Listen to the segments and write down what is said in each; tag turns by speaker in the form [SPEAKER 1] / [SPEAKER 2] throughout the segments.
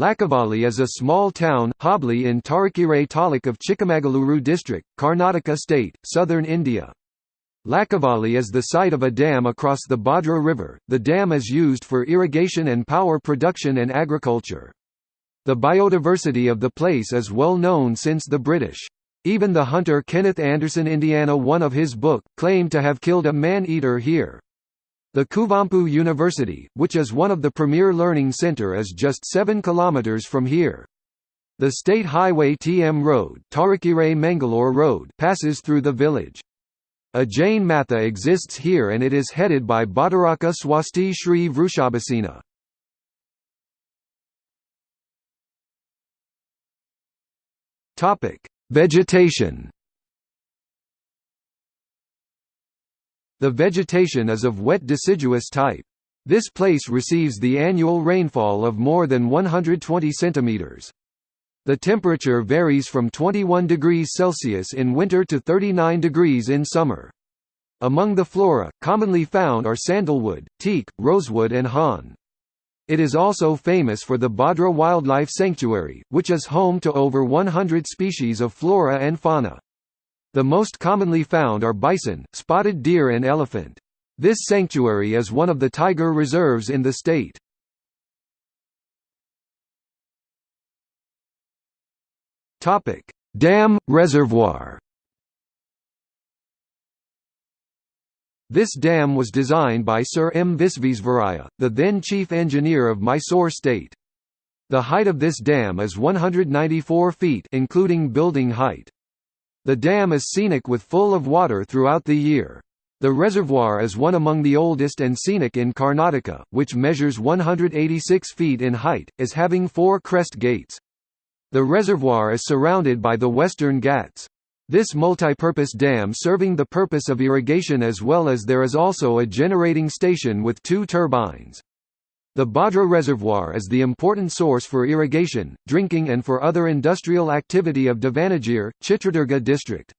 [SPEAKER 1] Lakavali is a small town, Hobli in Tarikere taluk of Chikmagaluru district, Karnataka state, southern India. Lakavali is the site of a dam across the Bhadra River. The dam is used for irrigation and power production and agriculture. The biodiversity of the place is well known since the British. Even the hunter Kenneth Anderson Indiana one of his book, claimed to have killed a man-eater here. The Kuvempu University, which is one of the premier learning center is just 7 km from here. The state highway TM Road, Tarikere Mangalore Road passes through the village. A Jain Matha exists here and it is headed by Bhattaraka Swasti Sri Vrushabhasena. Vegetation The vegetation is of wet deciduous type. This place receives the annual rainfall of more than 120 centimeters. The temperature varies from 21 degrees Celsius in winter to 39 degrees in summer. Among the flora, commonly found are sandalwood, teak, rosewood and hon. It is also famous for the Bhadra Wildlife Sanctuary, which is home to over 100 species of flora and fauna. The most commonly found are bison, spotted deer and elephant. This sanctuary is one of the tiger reserves in the state. Dam reservoir. This dam was designed by Sir M. Visvesvaraya, the then chief engineer of Mysore state. The height of this dam is 194 feet including building height. The dam is scenic with full of water throughout the year. The reservoir is one among the oldest and scenic in Karnataka, which measures 186 feet in height, is having four crest gates. The reservoir is surrounded by the Western Ghats. This multi-purpose dam serving the purpose of irrigation as well as there is also a generating station with two turbines. The Bhadra Reservoir is the important source for irrigation, drinking and for other industrial activity of Davanagere, Chitradurga district.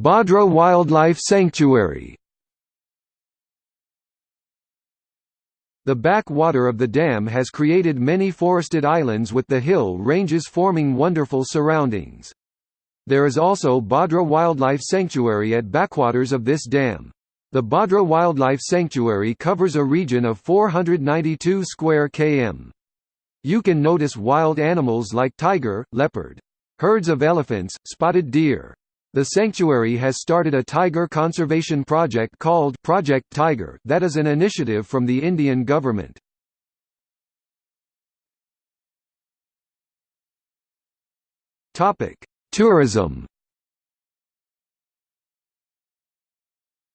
[SPEAKER 1] Bhadra Wildlife Sanctuary The backwater of the dam has created many forested islands with the hill ranges forming wonderful surroundings. There is also Bhadra Wildlife Sanctuary at backwaters of this dam. The Bhadra Wildlife Sanctuary covers a region of 492 square km. You can notice wild animals like tiger, leopard. Herds of elephants, spotted deer. The sanctuary has started a tiger conservation project called Project Tiger that is an initiative from the Indian government. Topic: Tourism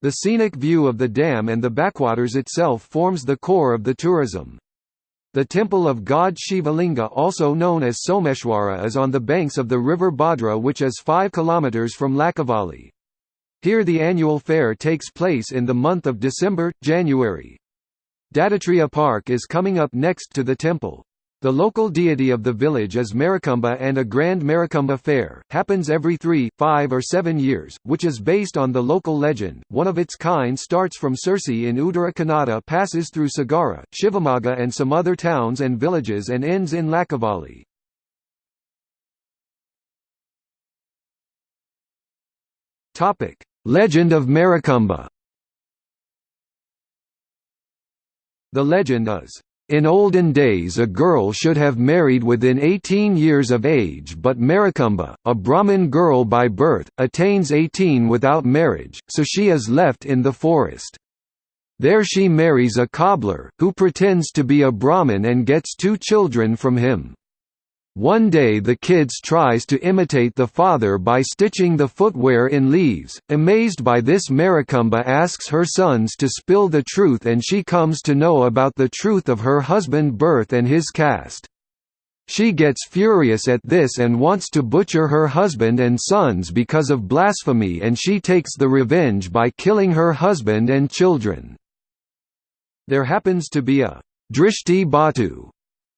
[SPEAKER 1] The scenic view of the dam and the backwaters itself forms the core of the tourism. The temple of god Shivalinga also known as Someshwara is on the banks of the river Bhadra which is 5 km from Lakavali. Here the annual fair takes place in the month of December, January. Dattatreya Park is coming up next to the temple. The local deity of the village is Marikumba and a grand Marikumba fair, happens every three, five or seven years, which is based on the local legend. One of its kind starts from Sirsi in Uttara Kannada passes through Sagara, Shivamogga and some other towns and villages and ends in Lakavali. Legend of Marikumba The legend is in olden days a girl should have married within 18 years of age but Marikumba, a Brahmin girl by birth, attains 18 without marriage, so she is left in the forest. There she marries a cobbler, who pretends to be a Brahmin and gets two children from him. One day the kids tries to imitate the father by stitching the footwear in leaves. Amazed by this Marikumba asks her sons to spill the truth and she comes to know about the truth of her husband birth and his caste. She gets furious at this and wants to butcher her husband and sons because of blasphemy and she takes the revenge by killing her husband and children. There happens to be a Drishti Batu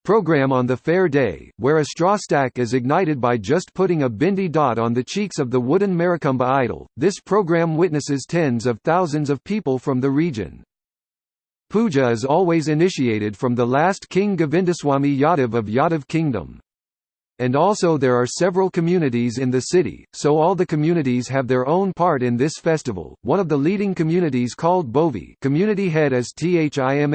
[SPEAKER 1] program on the fair day, where a straw stack is ignited by just putting a bindi dot on the cheeks of the wooden Marikumba idol. This program witnesses tens of thousands of people from the region. Puja is always initiated from the last king Govindaswamy Yadav of Yadav Kingdom. And also there are several communities in the city, so all the communities have their own part in this festival. One of the leading communities called Bovi community head is THIMMABHOVI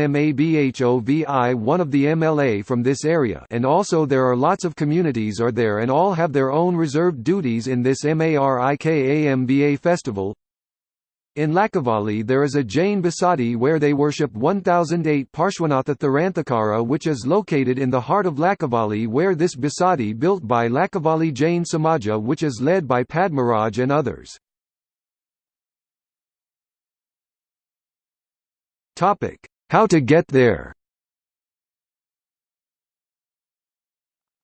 [SPEAKER 1] one of the MLA from this area and also there are lots of communities are there and all have their own reserved duties in this MARIKAMBA festival. In Lakavali there is a Jain Basadi where they worship 1008 Parshwanatha Tirthankara which is located in the heart of Lakavali where this Basadi built by Lakavali Jain Samaja which is led by Padmaraj and others. How to get there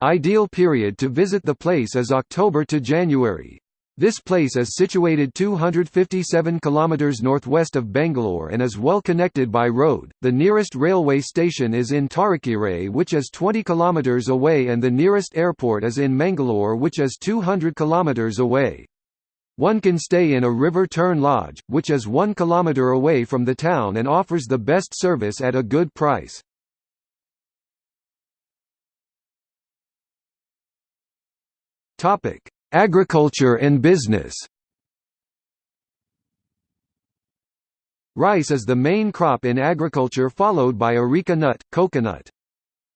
[SPEAKER 1] Ideal period to visit the place is October to January. This place is situated 257 km northwest of Bangalore and is well connected by road. The nearest railway station is in Tarikere, which is 20 km away, and the nearest airport is in Mangalore, which is 200 km away. One can stay in a river Tern lodge, which is 1 km away from the town and offers the best service at a good price. Topic: Agriculture and business Rice is the main crop in agriculture followed by areca nut, coconut.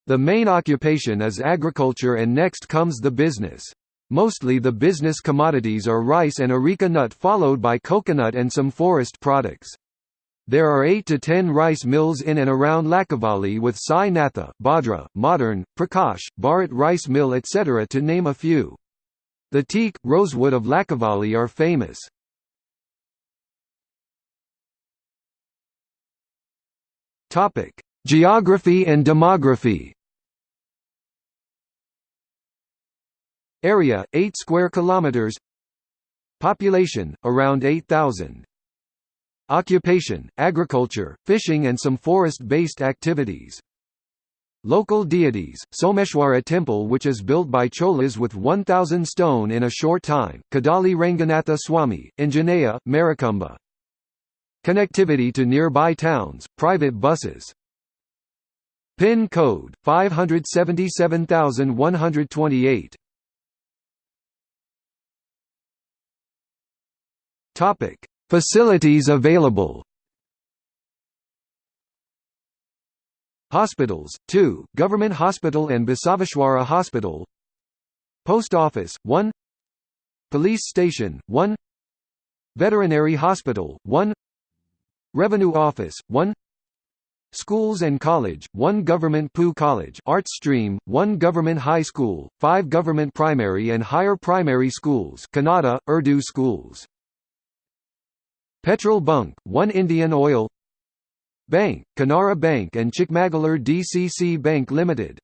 [SPEAKER 1] The main occupation is agriculture and next comes the business. Mostly the business commodities are rice and areca nut followed by coconut and some forest products. There are 8 to 10 rice mills in and around Lakavali with Sai Natha, Bhadra, Modern, Prakash, Bharat Rice Mill etc. to name a few. The teak, rosewood of Lakavali are famous. Topic: Geography and demography. Area: 8 square kilometers. Population: around 8000. Occupation: agriculture, fishing and some forest-based activities. Local deities, Someshwara temple which is built by Cholas with 1000 stone in a short time, Kadali Ranganatha Swami, Anjaneya, Marikumba. Connectivity to nearby towns, private buses. PIN code 577128. Topic: Facilities available. Hospitals, 2, Government Hospital and Basaveshwara Hospital. Post Office, 1 Police Station, 1 Veterinary Hospital, 1 Revenue Office, 1 Schools and College, 1 Government PU College Arts Stream, 1 Government High School, 5 Government Primary and Higher Primary Schools Kannada, Urdu Schools. Petrol Bunk, 1 Indian Oil Bank, Canara Bank and Chikmagalur DCC Bank Limited